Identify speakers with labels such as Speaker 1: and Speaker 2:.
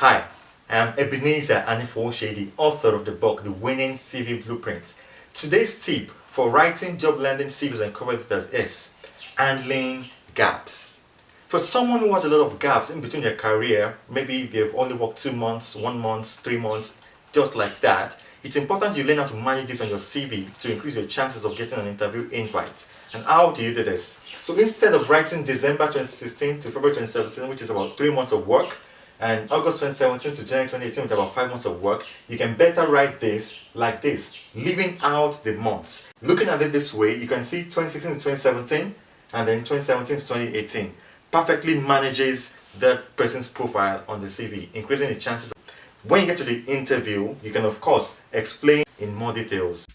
Speaker 1: Hi, I'm Ebenezer Anifo Shady, author of the book The Winning CV Blueprint. Today's tip for writing job landing CVs and cover letters is handling gaps. For someone who has a lot of gaps in between their career, maybe they've only worked two months, one month, three months, just like that, it's important you learn how to manage this on your CV to increase your chances of getting an interview invite. And how do you do this? So instead of writing December 2016 to February 2017, which is about three months of work, and August 2017 to January 2018 with about 5 months of work, you can better write this like this, leaving out the months. Looking at it this way, you can see 2016 to 2017 and then 2017 to 2018 perfectly manages that person's profile on the CV, increasing the chances. When you get to the interview, you can of course explain in more details.